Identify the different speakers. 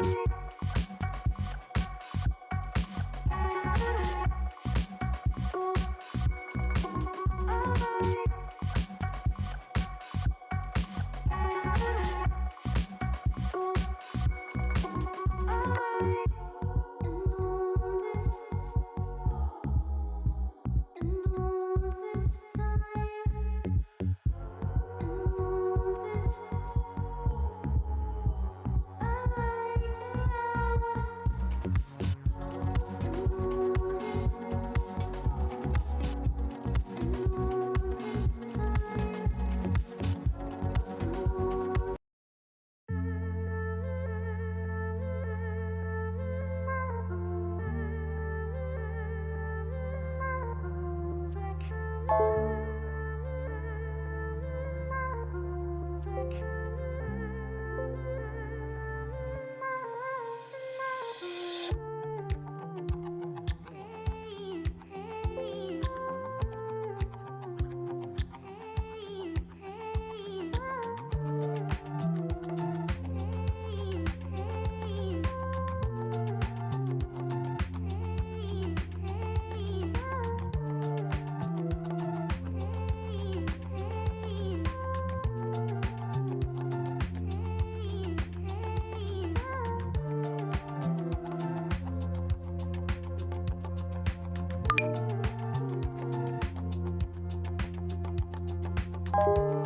Speaker 1: Bye. Música